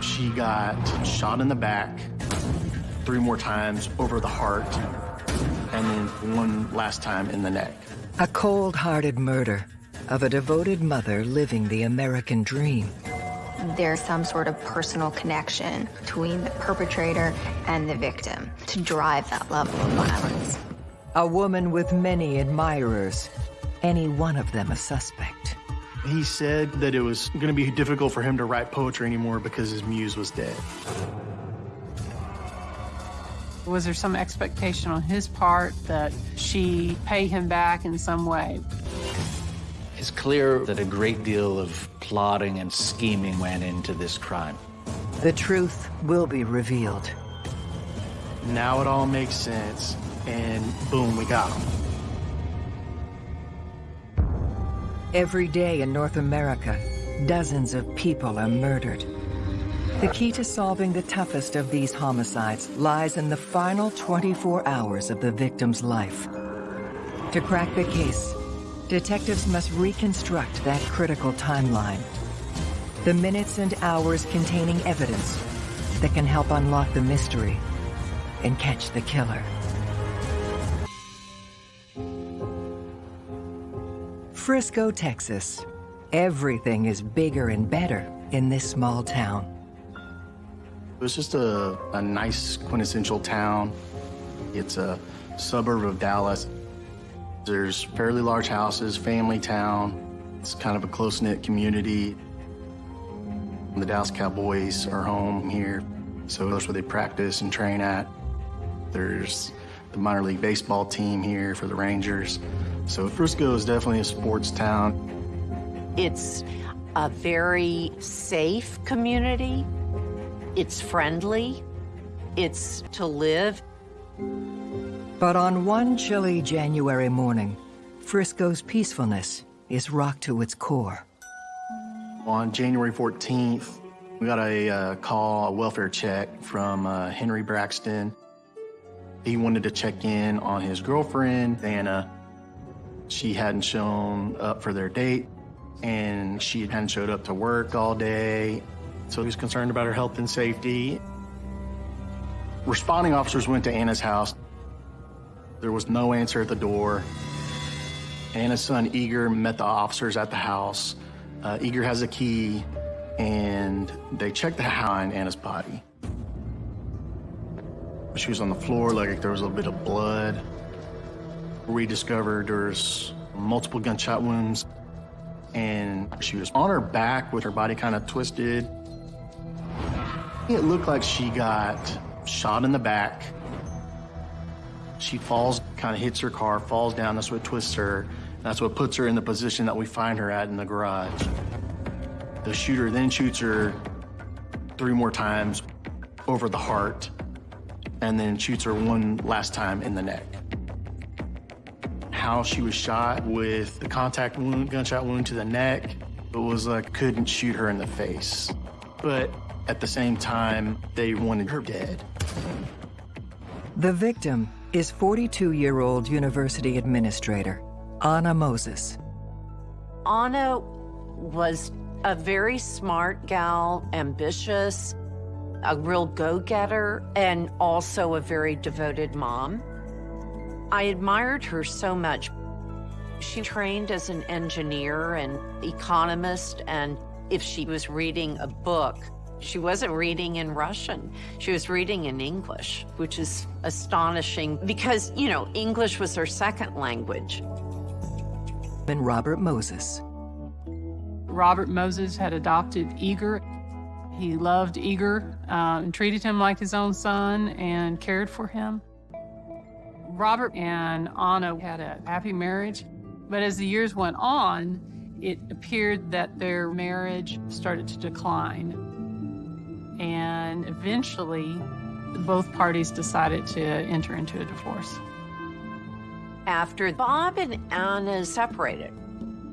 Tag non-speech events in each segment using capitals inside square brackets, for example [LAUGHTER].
She got shot in the back three more times over the heart, and then one last time in the neck. A cold-hearted murder of a devoted mother living the American dream. There's some sort of personal connection between the perpetrator and the victim to drive that level of violence. A woman with many admirers, any one of them a suspect. He said that it was going to be difficult for him to write poetry anymore because his muse was dead. Was there some expectation on his part that she pay him back in some way? It's clear that a great deal of plotting and scheming went into this crime. The truth will be revealed. Now it all makes sense, and boom, we got him. Every day in North America, dozens of people are murdered. The key to solving the toughest of these homicides lies in the final 24 hours of the victim's life. To crack the case, detectives must reconstruct that critical timeline. The minutes and hours containing evidence that can help unlock the mystery and catch the killer. Frisco, Texas. Everything is bigger and better in this small town. It was just a, a nice, quintessential town. It's a suburb of Dallas. There's fairly large houses, family town. It's kind of a close-knit community. The Dallas Cowboys are home here, so that's where they practice and train at. There's the minor league baseball team here for the Rangers. So Frisco is definitely a sports town. It's a very safe community. It's friendly. It's to live. But on one chilly January morning, Frisco's peacefulness is rocked to its core. On January 14th, we got a uh, call, a welfare check from uh, Henry Braxton. He wanted to check in on his girlfriend, Anna. She hadn't shown up for their date, and she hadn't showed up to work all day. So he was concerned about her health and safety. Responding officers went to Anna's house. There was no answer at the door. Anna's son, Igor, met the officers at the house. Uh, Igor has a key, and they checked the behind Anna's body. She was on the floor, like there was a little bit of blood. We discovered there's multiple gunshot wounds, and she was on her back with her body kind of twisted. It looked like she got shot in the back. She falls, kind of hits her car, falls down. That's what twists her. That's what puts her in the position that we find her at in the garage. The shooter then shoots her three more times over the heart and then shoots her one last time in the neck. How she was shot with the contact wound, gunshot wound to the neck, it was like couldn't shoot her in the face. But at the same time, they wanted her dead. The victim is 42-year-old university administrator, Anna Moses. Anna was a very smart gal, ambitious, a real go-getter, and also a very devoted mom. I admired her so much. She trained as an engineer and economist, and if she was reading a book, she wasn't reading in Russian. She was reading in English, which is astonishing because, you know, English was her second language. And Robert Moses. Robert Moses had adopted Igor. He loved Igor uh, and treated him like his own son and cared for him. Robert and Anna had a happy marriage, but as the years went on, it appeared that their marriage started to decline and eventually both parties decided to enter into a divorce. After Bob and Anna separated,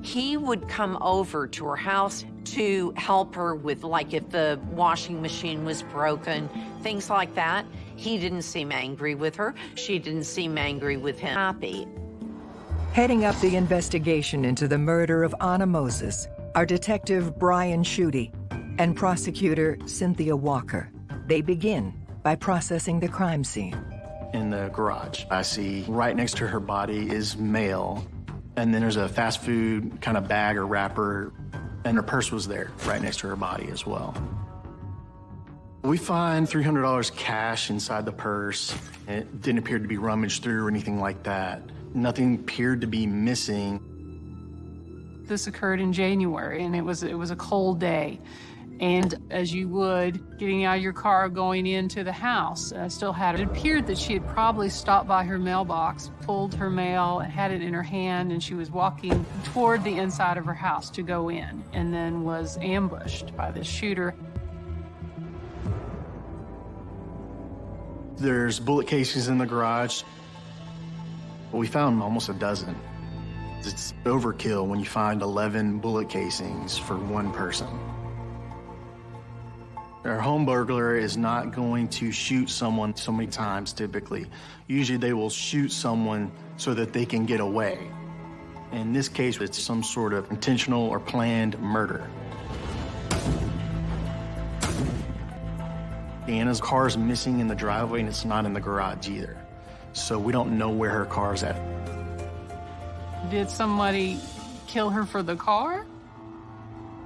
he would come over to her house to help her with, like, if the washing machine was broken, things like that. He didn't seem angry with her. She didn't seem angry with him. Happy. Heading up the investigation into the murder of Anna Moses are Detective Brian Schutte and prosecutor Cynthia Walker. They begin by processing the crime scene. In the garage, I see right next to her body is mail, and then there's a fast food kind of bag or wrapper, and her purse was there right next to her body as well. We find $300 cash inside the purse. It didn't appear to be rummaged through or anything like that. Nothing appeared to be missing. This occurred in January, and it was it was a cold day. And as you would, getting out of your car, going into the house, still had it. It appeared that she had probably stopped by her mailbox, pulled her mail, had it in her hand, and she was walking toward the inside of her house to go in, and then was ambushed by this shooter. There's bullet casings in the garage. We found almost a dozen. It's overkill when you find 11 bullet casings for one person. Our home burglar is not going to shoot someone so many times typically. Usually they will shoot someone so that they can get away. In this case, it's some sort of intentional or planned murder. Anna's car is missing in the driveway and it's not in the garage either. So we don't know where her car's at. Did somebody kill her for the car?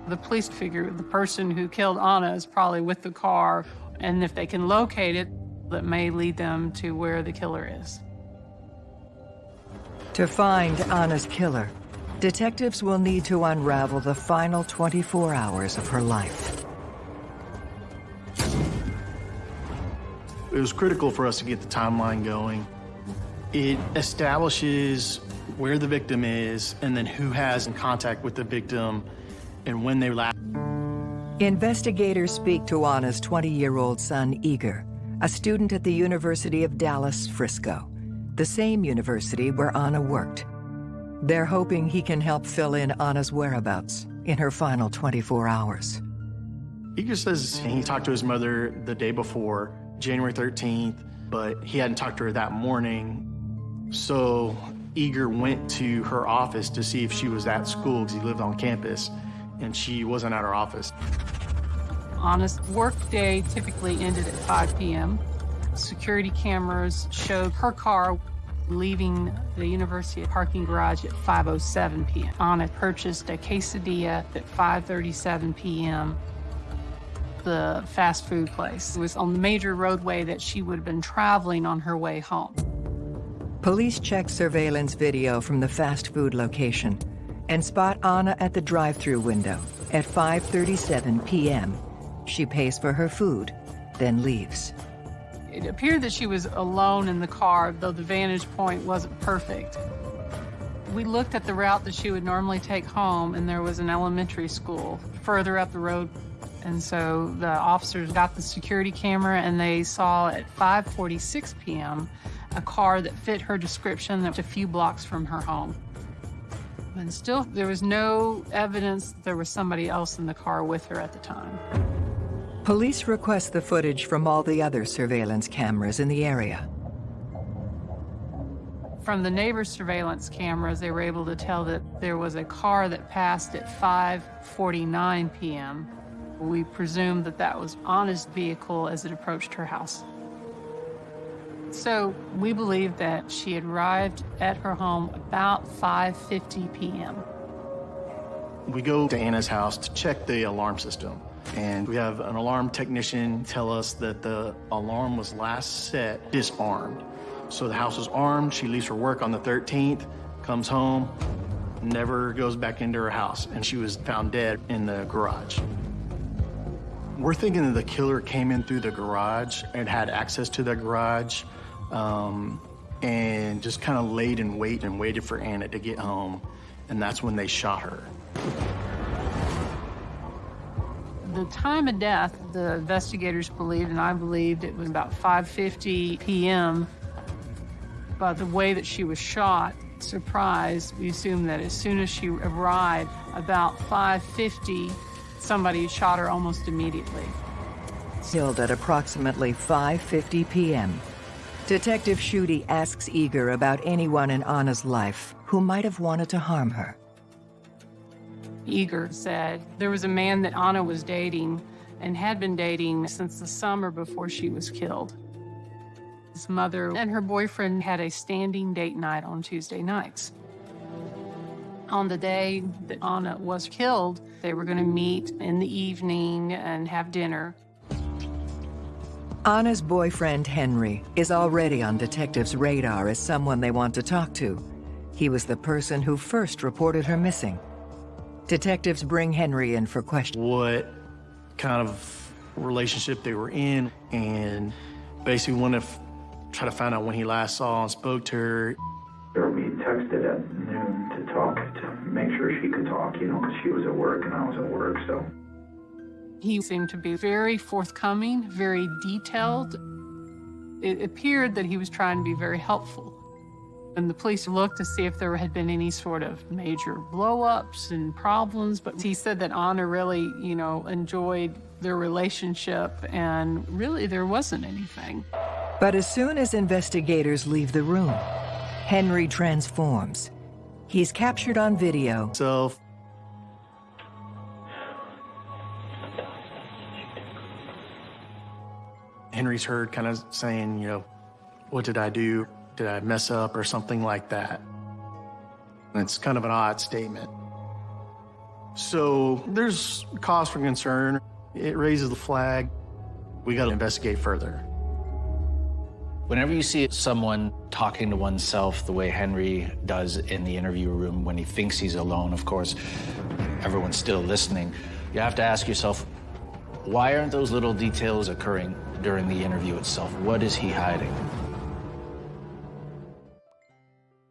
The police figure the person who killed Anna is probably with the car, and if they can locate it, that may lead them to where the killer is. To find Anna's killer, detectives will need to unravel the final 24 hours of her life. It was critical for us to get the timeline going. It establishes where the victim is and then who has in contact with the victim and when they last. Investigators speak to Anna's 20-year-old son, Igor, a student at the University of Dallas, Frisco, the same university where Anna worked. They're hoping he can help fill in Anna's whereabouts in her final 24 hours. Igor says he talked to his mother the day before, January 13th, but he hadn't talked to her that morning. So Igor went to her office to see if she was at school because he lived on campus, and she wasn't at her office. Anna's work day typically ended at 5 p.m. Security cameras showed her car leaving the university parking garage at 5.07 p.m. Anna purchased a quesadilla at 5.37 p.m. The fast food place it was on the major roadway that she would have been traveling on her way home. Police check surveillance video from the fast food location and spot Anna at the drive-through window at 5.37 p.m. She pays for her food, then leaves. It appeared that she was alone in the car, though the vantage point wasn't perfect. We looked at the route that she would normally take home, and there was an elementary school further up the road. And so the officers got the security camera, and they saw at 5.46 p.m. a car that fit her description that was a few blocks from her home. And still, there was no evidence there was somebody else in the car with her at the time. Police request the footage from all the other surveillance cameras in the area. From the neighbor's surveillance cameras, they were able to tell that there was a car that passed at 5.49 p.m. We presume that that was Anna's vehicle as it approached her house. So we believe that she had arrived at her home about 5.50 p.m. We go to Anna's house to check the alarm system. And we have an alarm technician tell us that the alarm was last set disarmed. So the house was armed. She leaves for work on the 13th, comes home, never goes back into her house. And she was found dead in the garage. We're thinking that the killer came in through the garage and had access to the garage um, and just kind of laid in wait and waited for Anna to get home. And that's when they shot her. The time of death, the investigators believed, and I believed, it was about 5.50 p.m. By the way that she was shot, surprised, we assume that as soon as she arrived, about 5.50, somebody shot her almost immediately. Killed at approximately 5.50 p.m. Detective Schutte asks Igor about anyone in Anna's life who might have wanted to harm her. Igor said there was a man that Anna was dating and had been dating since the summer before she was killed. His mother and her boyfriend had a standing date night on Tuesday nights. On the day that Anna was killed, they were going to meet in the evening and have dinner. Anna's boyfriend, Henry, is already on detectives' radar as someone they want to talk to. He was the person who first reported her missing. Detectives bring Henry in for questions. What kind of relationship they were in, and basically want to try to find out when he last saw and spoke to her. Sure she could talk, you know, because she was at work and I was at work, so. He seemed to be very forthcoming, very detailed. It appeared that he was trying to be very helpful. And the police looked to see if there had been any sort of major blowups and problems, but he said that Anna really, you know, enjoyed their relationship and really there wasn't anything. But as soon as investigators leave the room, Henry transforms. He's captured on video Self. Henry's heard kind of saying, you know, what did I do? Did I mess up or something like that? And it's kind of an odd statement. So there's cause for concern. It raises the flag. We got to investigate further. Whenever you see someone talking to oneself the way Henry does in the interview room when he thinks he's alone, of course, everyone's still listening, you have to ask yourself, why aren't those little details occurring during the interview itself? What is he hiding?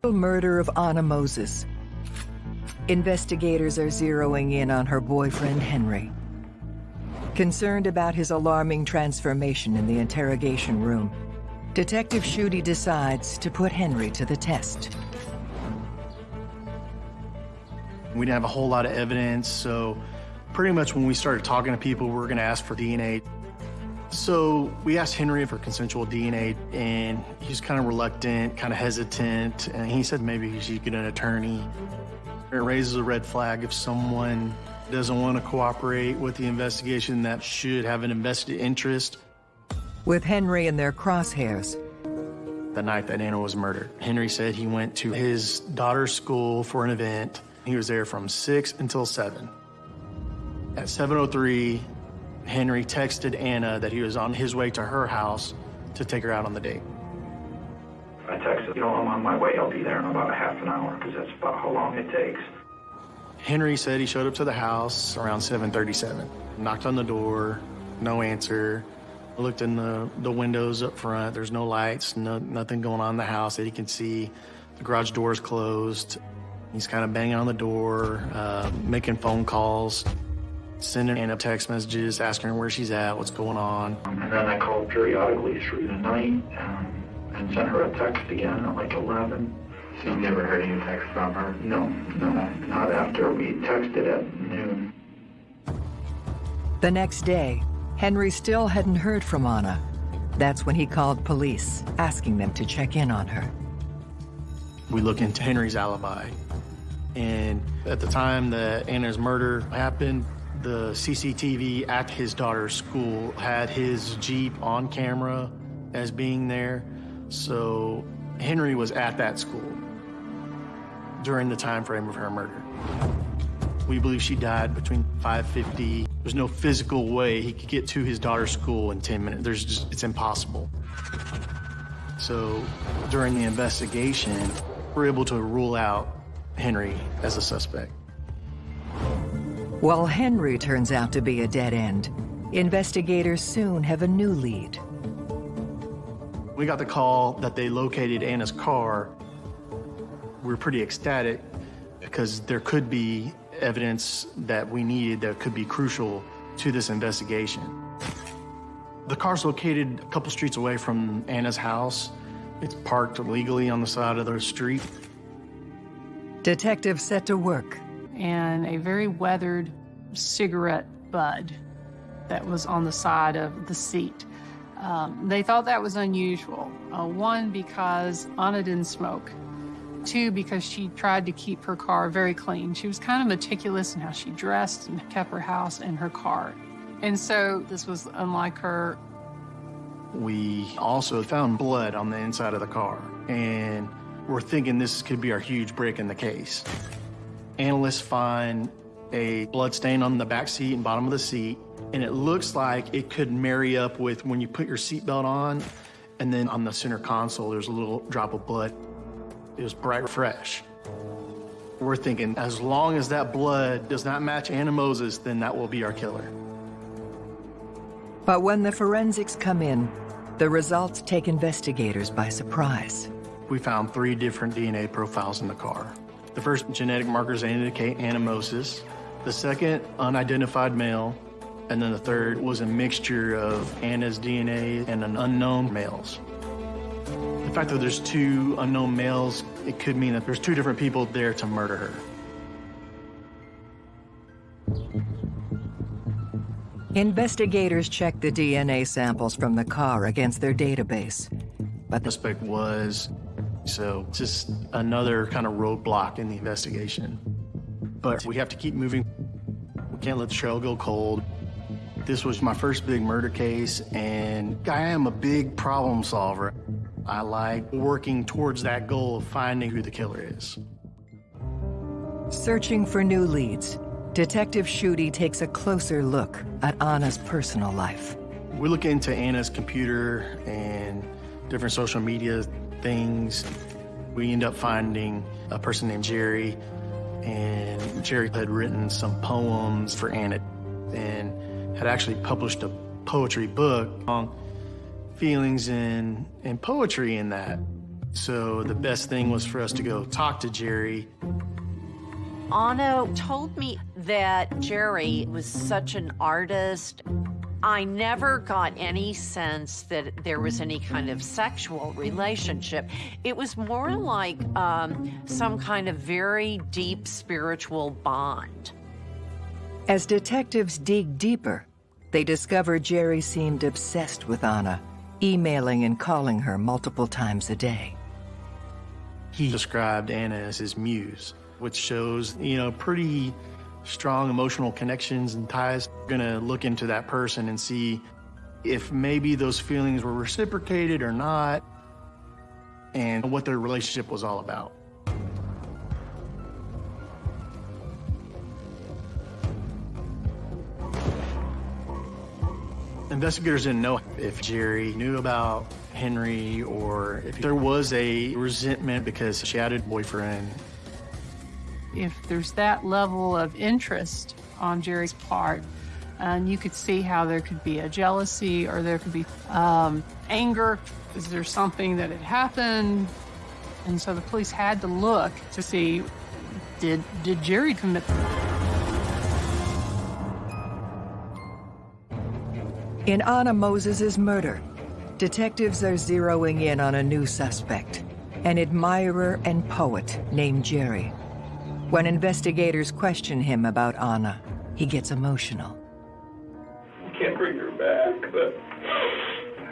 The murder of Anna Moses. Investigators are zeroing in on her boyfriend, Henry. Concerned about his alarming transformation in the interrogation room, Detective Schutte decides to put Henry to the test. We didn't have a whole lot of evidence, so pretty much when we started talking to people, we were going to ask for DNA. So we asked Henry for consensual DNA, and he was kind of reluctant, kind of hesitant, and he said maybe he should get an attorney. It raises a red flag if someone doesn't want to cooperate with the investigation that should have an invested interest. With Henry in their crosshairs, The night that Anna was murdered, Henry said he went to his daughter's school for an event. He was there from 6 until 7. At 7.03, Henry texted Anna that he was on his way to her house to take her out on the date. I texted, you know, I'm on my way, I'll be there in about a half an hour, because that's about how long it takes. Henry said he showed up to the house around 7.37. Knocked on the door, no answer. Looked in the, the windows up front, there's no lights, no, nothing going on in the house that he can see. The garage door is closed. He's kind of banging on the door, uh, making phone calls, sending Anna text messages, asking her where she's at, what's going on. And then I called periodically through the night, um, and sent her a text again at like 11. So you never heard any text from her? No, no, not after we texted at noon. the next day, Henry still hadn't heard from Anna. That's when he called police, asking them to check in on her. We look into Henry's alibi. And at the time that Anna's murder happened, the CCTV at his daughter's school had his Jeep on camera as being there. So Henry was at that school during the time frame of her murder. We believe she died between 5:50. There's no physical way he could get to his daughter's school in 10 minutes. There's just it's impossible. So during the investigation, we're able to rule out Henry as a suspect. While Henry turns out to be a dead end, investigators soon have a new lead. We got the call that they located Anna's car. We're pretty ecstatic because there could be evidence that we needed that could be crucial to this investigation. The car's located a couple streets away from Anna's house. It's parked illegally on the side of the street. Detectives set to work. and a very weathered cigarette bud that was on the side of the seat. Um, they thought that was unusual. Uh, one, because Anna didn't smoke. Too, because she tried to keep her car very clean. She was kind of meticulous in how she dressed and kept her house and her car. And so this was unlike her. We also found blood on the inside of the car, and we're thinking this could be our huge break in the case. Analysts find a blood stain on the back seat and bottom of the seat, and it looks like it could marry up with when you put your seatbelt on, and then on the center console, there's a little drop of blood. It was bright fresh. We're thinking, as long as that blood does not match Anna Moses, then that will be our killer. But when the forensics come in, the results take investigators by surprise. We found three different DNA profiles in the car. The first genetic markers indicate Anna Moses. The second, unidentified male. And then the third was a mixture of Anna's DNA and an unknown male's. The fact that there's two unknown males, it could mean that there's two different people there to murder her. Investigators check the DNA samples from the car against their database. But the suspect was, so just another kind of roadblock in the investigation. But we have to keep moving. We can't let the trail go cold. This was my first big murder case, and I am a big problem solver. I like working towards that goal of finding who the killer is. Searching for new leads, Detective Schutte takes a closer look at Anna's personal life. We look into Anna's computer and different social media things. We end up finding a person named Jerry, and Jerry had written some poems for Anna and had actually published a poetry book on feelings and, and poetry in that. So the best thing was for us to go talk to Jerry. Anna told me that Jerry was such an artist. I never got any sense that there was any kind of sexual relationship. It was more like um, some kind of very deep spiritual bond. As detectives dig deeper, they discover Jerry seemed obsessed with Anna, emailing and calling her multiple times a day. He described Anna as his muse, which shows, you know, pretty strong emotional connections and ties. Gonna look into that person and see if maybe those feelings were reciprocated or not, and what their relationship was all about. Investigators didn't know if Jerry knew about Henry or if there was a resentment because she had a boyfriend if there's that level of interest on Jerry's part, and you could see how there could be a jealousy or there could be um, anger. Is there something that had happened? And so the police had to look to see did did Jerry commit? In Anna Moses's murder, detectives are zeroing in on a new suspect, an admirer and poet named Jerry. When investigators question him about Anna, he gets emotional. I can't bring her back, but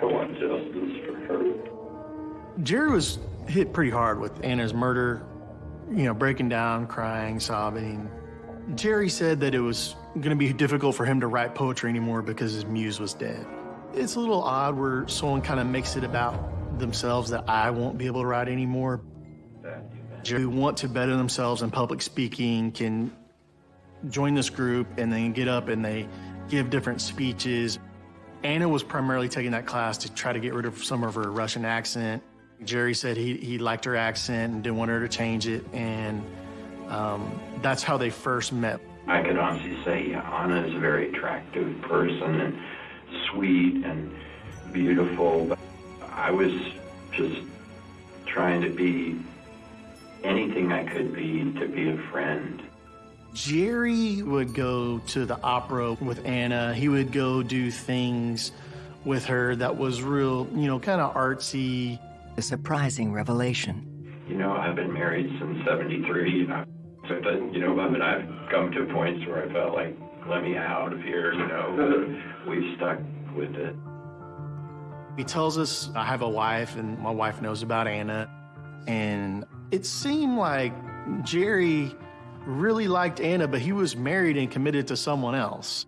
I want justice for her. Jerry was hit pretty hard with Anna's murder, you know, breaking down, crying, sobbing. Jerry said that it was going to be difficult for him to write poetry anymore because his muse was dead. It's a little odd where someone kind of makes it about themselves that I won't be able to write anymore Jerry want to better themselves in public speaking can join this group and then get up and they give different speeches. Anna was primarily taking that class to try to get rid of some of her Russian accent. Jerry said he, he liked her accent and didn't want her to change it, and um, that's how they first met. I could honestly say Anna is a very attractive person and sweet and beautiful. But I was just trying to be anything I could be to be a friend. Jerry would go to the opera with Anna. He would go do things with her that was real, you know, kind of artsy. A surprising revelation. You know, I've been married since 73. You know, so that, you know, I mean, I've come to points where I felt like, let me out of here, you know. [LAUGHS] We've stuck with it. He tells us I have a wife and my wife knows about Anna. And It seemed like Jerry really liked Anna, but he was married and committed to someone else.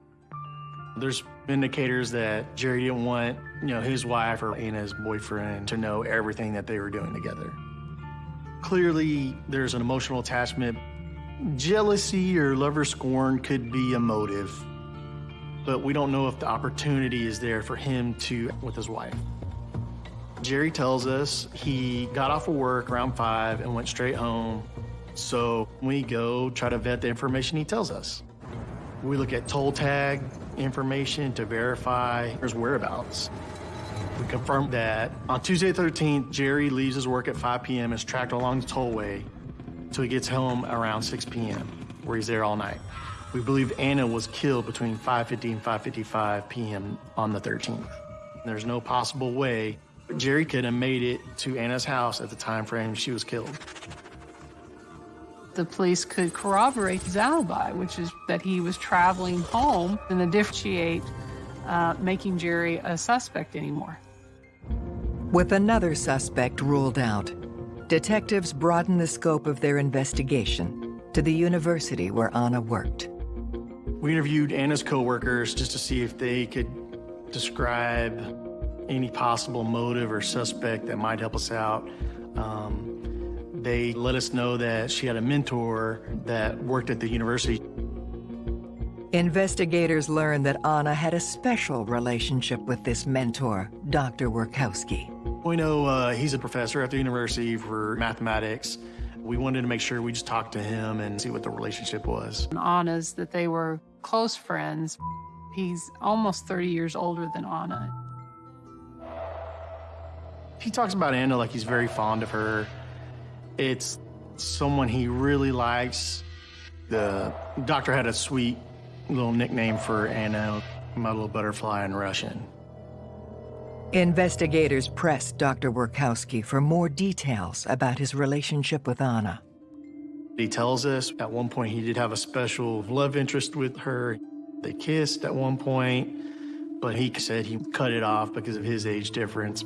There's indicators that Jerry didn't want, you know, his wife or Anna's boyfriend to know everything that they were doing together. Clearly, there's an emotional attachment. Jealousy or lover scorn could be a motive, but we don't know if the opportunity is there for him to with his wife. Jerry tells us he got off of work around five and went straight home. So we go try to vet the information he tells us. We look at toll tag information to verify his whereabouts. We confirm that on Tuesday 13th, Jerry leaves his work at 5 p.m. and is tracked along the tollway until he gets home around 6 p.m., where he's there all night. We believe Anna was killed between 5.50 and 5.55 p.m. on the 13th. There's no possible way Jerry could have made it to Anna's house at the time frame she was killed. The police could corroborate his alibi, which is that he was traveling home and the differentiate uh, making Jerry a suspect anymore. With another suspect ruled out, detectives broaden the scope of their investigation to the university where Anna worked. We interviewed Anna's coworkers just to see if they could describe any possible motive or suspect that might help us out. Um, they let us know that she had a mentor that worked at the university. Investigators learned that Anna had a special relationship with this mentor, Dr. Workowski. We know uh, he's a professor at the university for mathematics. We wanted to make sure we just talked to him and see what the relationship was. Anna's that they were close friends. He's almost 30 years older than Anna. He talks about Anna like he's very fond of her. It's someone he really likes. The doctor had a sweet little nickname for Anna, my little butterfly in Russian. Investigators pressed Dr. Workowski for more details about his relationship with Anna. He tells us at one point he did have a special love interest with her. They kissed at one point, but he said he cut it off because of his age difference.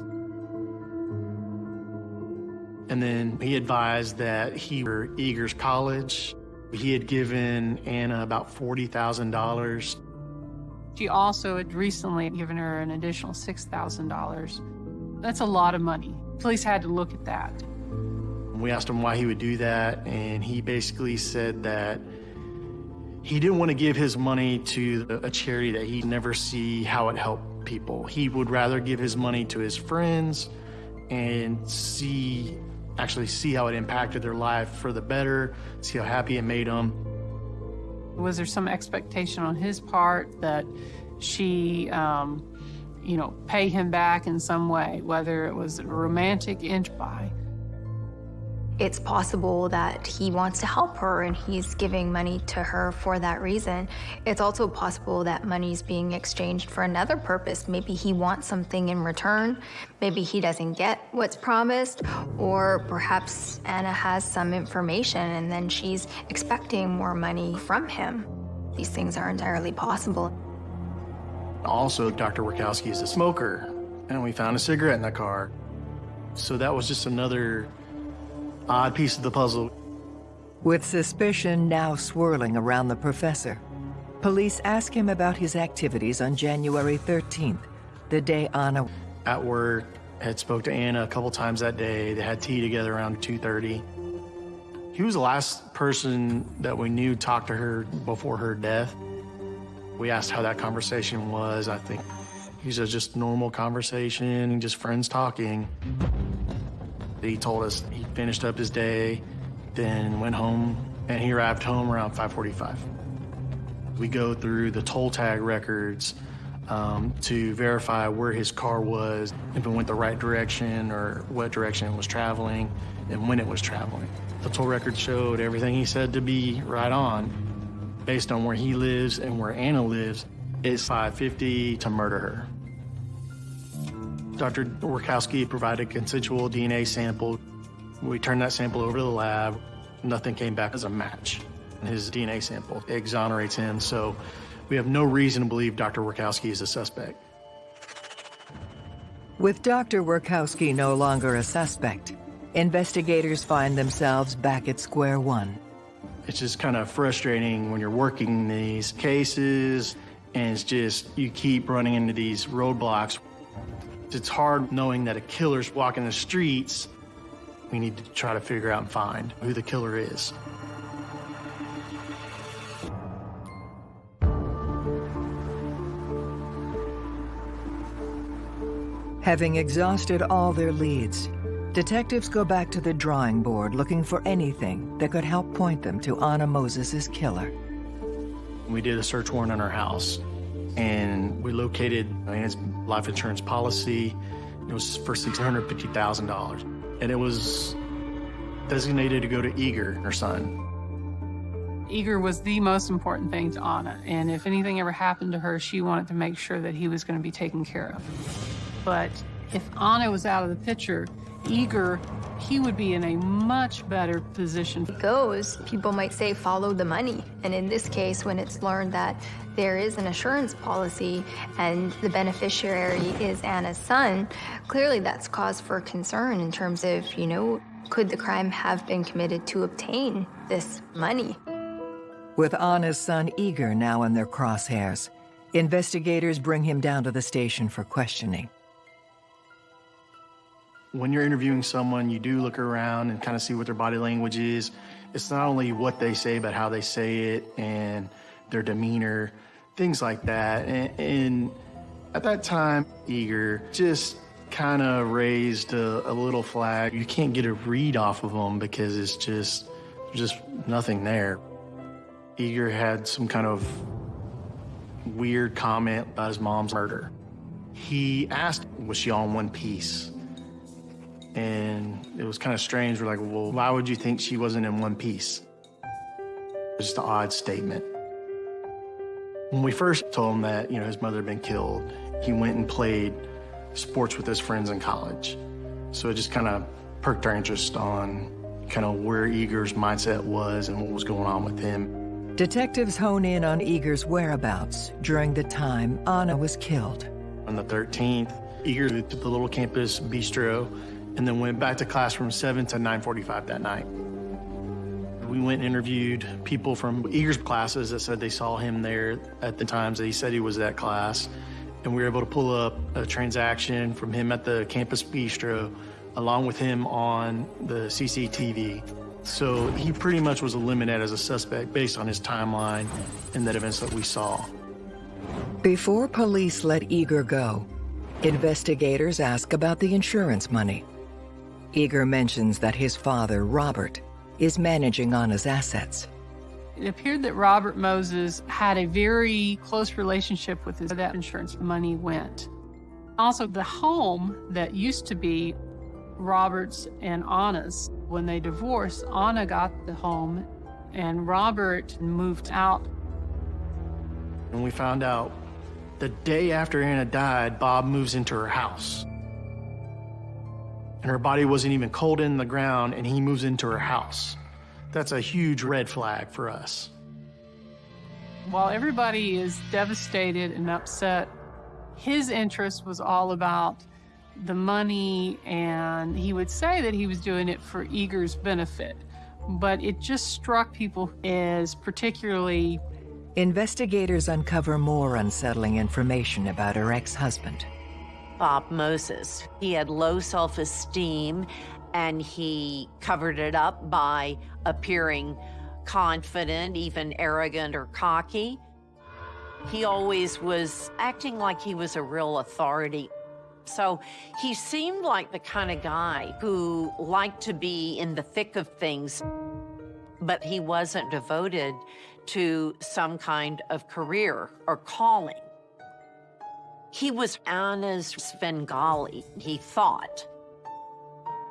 And then he advised that he were Igor's college. He had given Anna about $40,000. She also had recently given her an additional $6,000. That's a lot of money. Police had to look at that. We asked him why he would do that, and he basically said that he didn't want to give his money to a charity that he'd never see how it helped people. He would rather give his money to his friends and see actually see how it impacted their life for the better, see how happy it made them. Was there some expectation on his part that she, um, you know, pay him back in some way, whether it was a romantic inch by? It's possible that he wants to help her and he's giving money to her for that reason. It's also possible that money's being exchanged for another purpose. Maybe he wants something in return. Maybe he doesn't get what's promised. Or perhaps Anna has some information and then she's expecting more money from him. These things are entirely possible. Also, Dr. Workowski is a smoker, and we found a cigarette in the car. So that was just another odd piece of the puzzle. With suspicion now swirling around the professor, police ask him about his activities on January 13th, the day Anna... At work, had spoke to Anna a couple times that day. They had tea together around 2.30. He was the last person that we knew talked to her before her death. We asked how that conversation was. I think he said just normal conversation, just friends talking. He told us he finished up his day, then went home, and he arrived home around 545. We go through the toll tag records um, to verify where his car was, if it went the right direction or what direction it was traveling, and when it was traveling. The toll records showed everything he said to be right on. Based on where he lives and where Anna lives, it's 550 to murder her. Dr. Workowski provided a consensual DNA sample. We turned that sample over to the lab. Nothing came back as a match. His DNA sample exonerates him, so we have no reason to believe Dr. Workowski is a suspect. With Dr. Workowski no longer a suspect, investigators find themselves back at square one. It's just kind of frustrating when you're working these cases and it's just, you keep running into these roadblocks. It's hard knowing that a killer's walking the streets. We need to try to figure out and find who the killer is. Having exhausted all their leads, detectives go back to the drawing board looking for anything that could help point them to Anna Moses' killer. We did a search warrant on her house, and we located Anna's life insurance policy. It was for $650,000, and it was designated to go to Igor, her son. Igor was the most important thing to Anna, and if anything ever happened to her, she wanted to make sure that he was going to be taken care of. But if Anna was out of the picture, Igor, he would be in a much better position. It goes, people might say follow the money. And in this case, when it's learned that there is an assurance policy and the beneficiary is Anna's son, clearly that's cause for concern in terms of, you know, could the crime have been committed to obtain this money? With Anna's son Igor now in their crosshairs, investigators bring him down to the station for questioning. When you're interviewing someone, you do look around and kind of see what their body language is. It's not only what they say, but how they say it and their demeanor, things like that. And, and at that time, Igor just kind of raised a, a, little flag. You can't get a read off of them because it's just, just nothing there. Igor had some kind of weird comment about his mom's murder. He asked, was she on one piece? And it was kind of strange. We're like, well, why would you think she wasn't in one piece? It's just an odd statement. When we first told him that, you know, his mother had been killed, he went and played sports with his friends in college. So it just kind of perked our interest on kind of where Igor's mindset was and what was going on with him. Detectives hone in on Igor's whereabouts during the time Anna was killed. On the 13th, Igor to the little campus bistro and then went back to class from 7 to 9.45 that night. We went and interviewed people from Igor's classes that said they saw him there at the times that he said he was at class. And we were able to pull up a transaction from him at the campus bistro along with him on the CCTV. So he pretty much was eliminated as a suspect based on his timeline and the events that we saw. Before police let Igor go, investigators ask about the insurance money. Igor mentions that his father, Robert, is managing Anna's assets. It appeared that Robert Moses had a very close relationship with his that insurance money went. Also, the home that used to be Robert's and Anna's, when they divorced, Anna got the home and Robert moved out. When we found out the day after Anna died, Bob moves into her house. And her body wasn't even cold in the ground, and he moves into her house. That's a huge red flag for us. While everybody is devastated and upset, his interest was all about the money, and he would say that he was doing it for Igor's benefit. But it just struck people as particularly. Investigators uncover more unsettling information about her ex husband. Bob Moses. He had low self esteem and he covered it up by appearing confident, even arrogant or cocky. He always was acting like he was a real authority. So he seemed like the kind of guy who liked to be in the thick of things, but he wasn't devoted to some kind of career or calling. He was Anna's Svengali, he thought.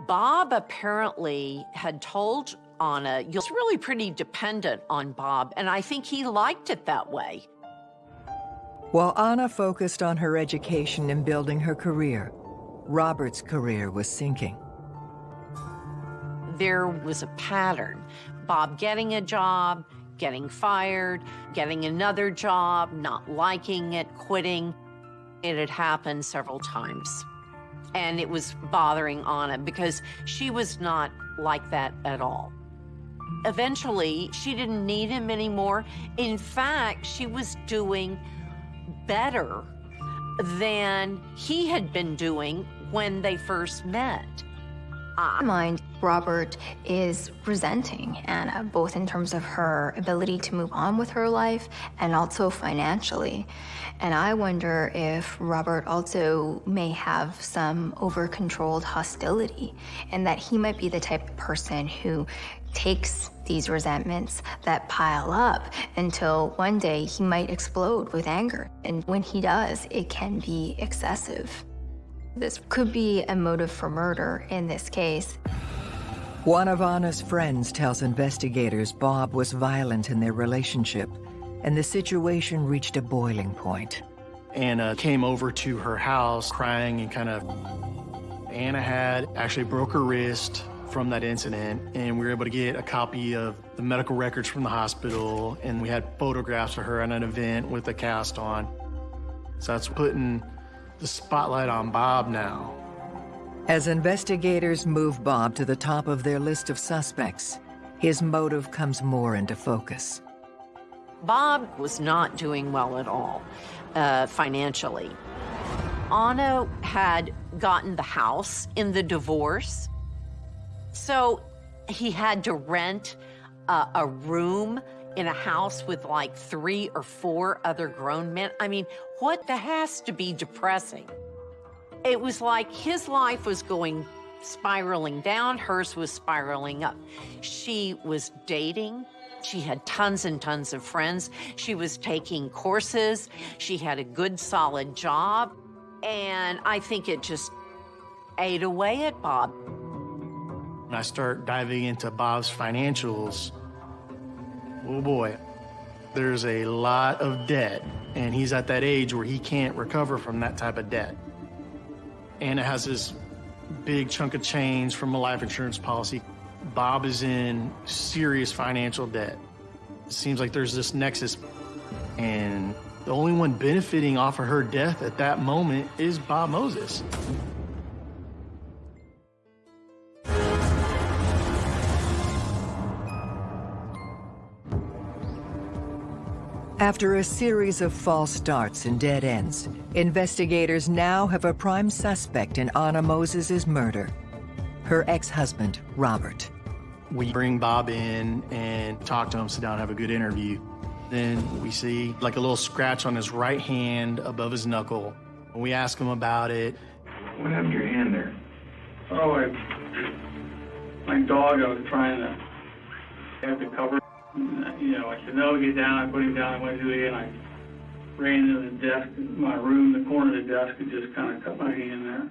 Bob apparently had told Anna, you're really pretty dependent on Bob, and I think he liked it that way. While Anna focused on her education and building her career, Robert's career was sinking. There was a pattern. Bob getting a job, getting fired, getting another job, not liking it, quitting. It had happened several times. And it was bothering Anna because she was not like that at all. Eventually, she didn't need him anymore. In fact, she was doing better than he had been doing when they first met. I mind Robert is resenting Anna, uh, both in terms of her ability to move on with her life and also financially. And I wonder if Robert also may have some over-controlled hostility and that he might be the type of person who takes these resentments that pile up until one day he might explode with anger. And when he does, it can be excessive. This could be a motive for murder in this case. One of Anna's friends tells investigators Bob was violent in their relationship, and the situation reached a boiling point. Anna came over to her house crying and kind of... Anna had actually broke her wrist from that incident, and we were able to get a copy of the medical records from the hospital, and we had photographs of her at an event with a cast on. So that's putting the spotlight on Bob now. As investigators move Bob to the top of their list of suspects, his motive comes more into focus. Bob was not doing well at all uh, financially. Anna had gotten the house in the divorce, so he had to rent uh, a room in a house with like three or four other grown men. I mean, what the has to be depressing. It was like his life was going spiraling down, hers was spiraling up. She was dating. She had tons and tons of friends. She was taking courses. She had a good, solid job. And I think it just ate away at Bob. When I start diving into Bob's financials, oh boy, there's a lot of debt, and he's at that age where he can't recover from that type of debt. Anna has this big chunk of change from a life insurance policy. Bob is in serious financial debt. It seems like there's this nexus, and the only one benefiting off of her death at that moment is Bob Moses. After a series of false starts and dead ends, investigators now have a prime suspect in Anna Moses' murder. Her ex-husband, Robert. We bring Bob in and talk to him, sit down, have a good interview. Then we see like a little scratch on his right hand above his knuckle. We ask him about it. What happened to your hand there? Oh, I, my dog, I was trying to have the cover. You know, I said, no, get down. I put him down. I went to it, and I ran into the desk, my room, the corner of the desk, and just kind of cut my hand there.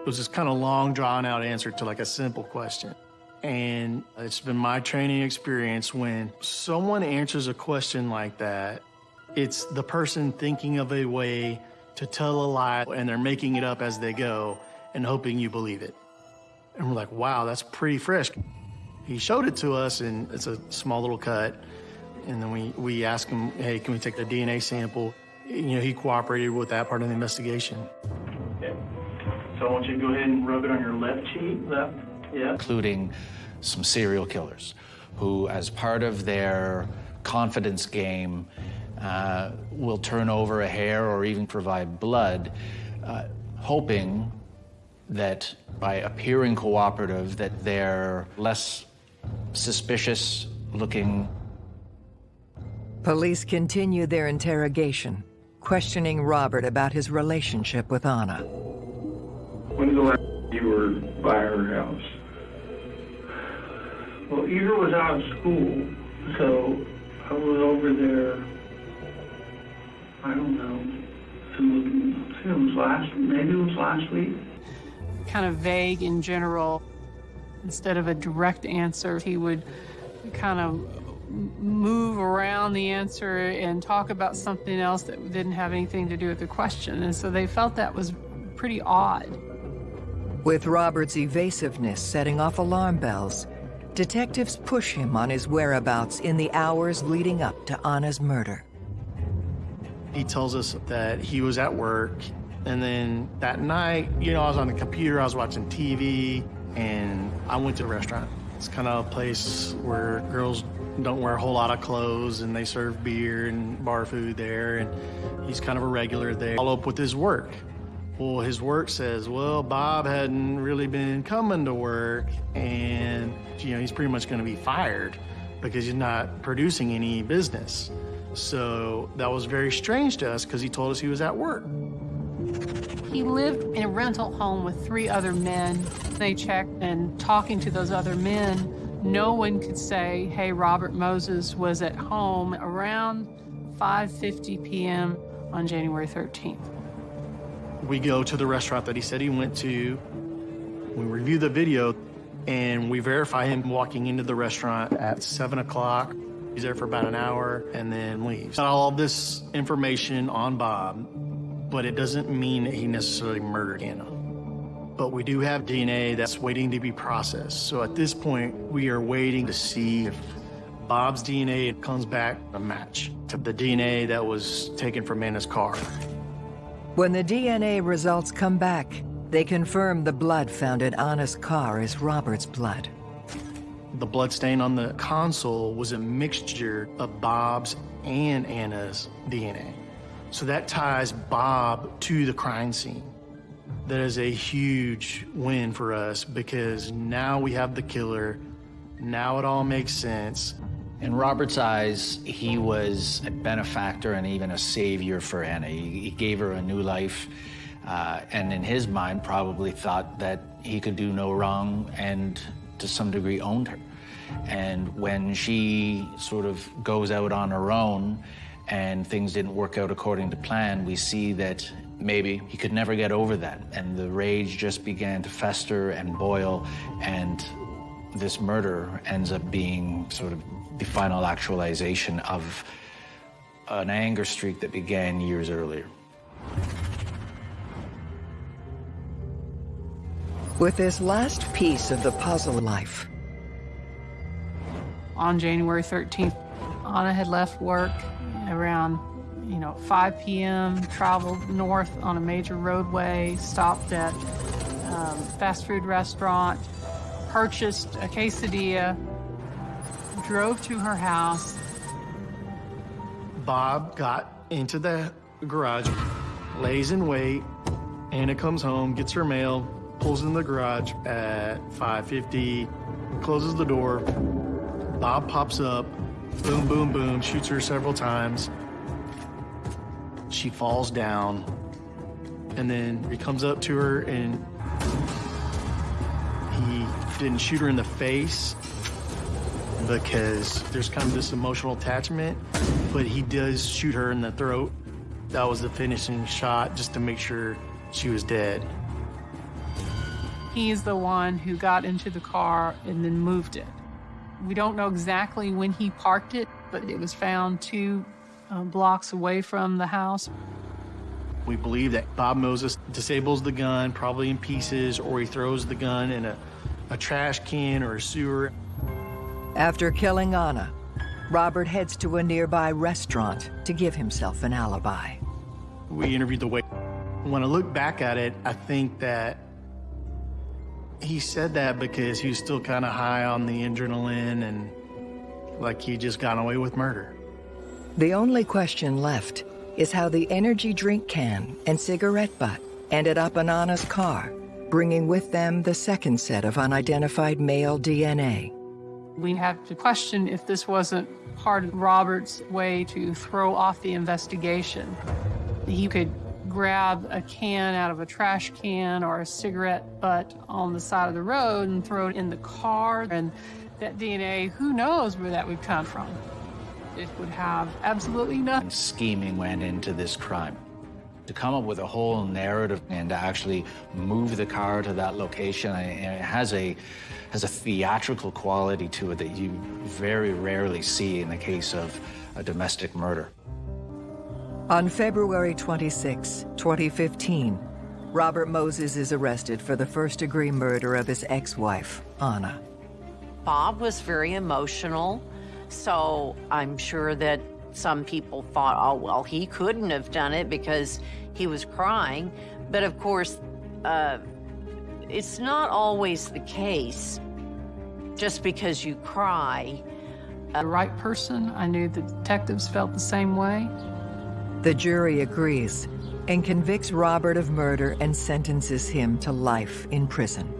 It was this kind of long, drawn out answer to like a simple question. And it's been my training experience when someone answers a question like that, it's the person thinking of a way to tell a lie and they're making it up as they go and hoping you believe it. And we're like, wow, that's pretty fresh. He showed it to us and it's a small little cut. And then we, we asked him, hey, can we take the DNA sample? You know, he cooperated with that part of the investigation. Okay. So I want you to go ahead and rub it on your left cheek, left, yeah. including some serial killers who, as part of their confidence game, uh, will turn over a hair or even provide blood, uh, hoping that by appearing cooperative that they're less suspicious looking. Police continue their interrogation, questioning Robert about his relationship with Anna. When's the last you were by her house? Well, Eva was out of school, so I was over there, I don't know, it was, it was last, maybe it was last week. Kind of vague in general. Instead of a direct answer, he would kind of move around the answer and talk about something else that didn't have anything to do with the question. And so they felt that was pretty odd. With Robert's evasiveness setting off alarm bells, detectives push him on his whereabouts in the hours leading up to Anna's murder. He tells us that he was at work And then that night, you know, I was on the computer, I was watching TV, and I went to a restaurant. It's kind of a place where girls don't wear a whole lot of clothes and they serve beer and bar food there, and he's kind of a regular there. Follow up with his work. Well, his work says, well, Bob hadn't really been coming to work, and, you know, he's pretty much going to be fired because he's not producing any business. So that was very strange to us because he told us he was at work. He lived in a rental home with three other men. They checked, and talking to those other men, no one could say, hey, Robert Moses was at home around 5.50 p.m. on January 13th. We go to the restaurant that he said he went to. We review the video, and we verify him walking into the restaurant at 7 o'clock. He's there for about an hour and then leaves. All this information on Bob, but it doesn't mean that he necessarily murdered Anna. But we do have DNA that's waiting to be processed. So at this point, we are waiting to see if Bob's DNA comes back a match to the DNA that was taken from Anna's car. When the DNA results come back, they confirm the blood found in Anna's car is Robert's blood. The blood stain on the console was a mixture of Bob's and Anna's DNA. So that ties Bob to the crime scene. That is a huge win for us because now we have the killer. Now it all makes sense. In Robert's eyes, he was a benefactor and even a savior for Anna. He, he gave her a new life, uh, and in his mind, probably thought that he could do no wrong and to some degree owned her. And when she sort of goes out on her own and things didn't work out according to plan, we see that maybe he could never get over that. And the rage just began to fester and boil, and this murder ends up being sort of the final actualization of an anger streak that began years earlier. With this last piece of the puzzle life, on January 13th, Anna had left work around, you know, 5 p.m., traveled north on a major roadway, stopped at um, fast food restaurant, purchased a quesadilla, drove to her house. Bob got into the garage, lays in wait. Anna comes home, gets her mail, pulls in the garage at 5.50, closes the door. Bob pops up, boom, boom, boom, shoots her several times. She falls down, and then he comes up to her and he didn't shoot her in the face because there's kind of this emotional attachment, but he does shoot her in the throat. That was the finishing shot just to make sure she was dead. He's the one who got into the car and then moved it. We don't know exactly when he parked it, but it was found two uh, blocks away from the house. We believe that Bob Moses disables the gun, probably in pieces, or he throws the gun in a, a trash can or a sewer. After killing Anna, Robert heads to a nearby restaurant to give himself an alibi. We interviewed the waiter. When I look back at it, I think that he said that because he was still kind of high on the adrenaline and like he just got away with murder. The only question left is how the energy drink can and cigarette butt ended up in Anna's car, bringing with them the second set of unidentified male DNA. We have to question if this wasn't part of Robert's way to throw off the investigation. He could grab a can out of a trash can or a cigarette butt on the side of the road and throw it in the car. And that DNA, who knows where that would come from? It would have absolutely nothing. Scheming went into this crime. To come up with a whole narrative and to actually move the car to that location, it has a has a theatrical quality to it that you very rarely see in the case of a domestic murder. On February 26, 2015, Robert Moses is arrested for the first-degree murder of his ex-wife, Anna. Bob was very emotional, so I'm sure that Some people thought, oh, well, he couldn't have done it because he was crying. But of course, uh, it's not always the case just because you cry. The right person, I knew the detectives felt the same way. The jury agrees and convicts Robert of murder and sentences him to life in prison.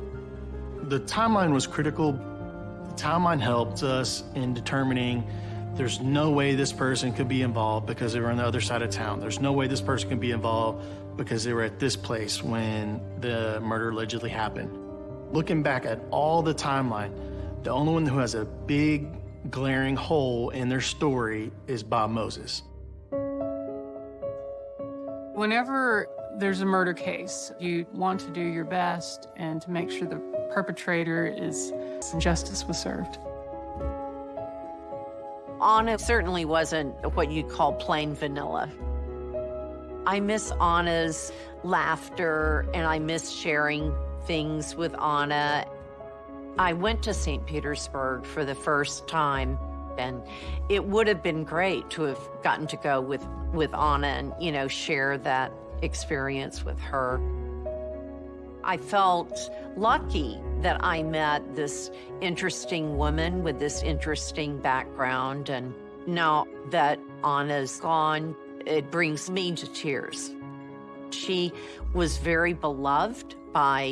The timeline was critical. The timeline helped us in determining there's no way this person could be involved because they were on the other side of town. There's no way this person could be involved because they were at this place when the murder allegedly happened. Looking back at all the timeline, the only one who has a big glaring hole in their story is Bob Moses. Whenever there's a murder case, you want to do your best and to make sure the perpetrator is justice was served. Anna certainly wasn't what you'd call plain vanilla. I miss Anna's laughter and I miss sharing things with Anna. I went to St. Petersburg for the first time and it would have been great to have gotten to go with, with Anna and, you know, share that experience with her. I felt lucky that I met this interesting woman with this interesting background. And now that Anna's gone, it brings me to tears. She was very beloved by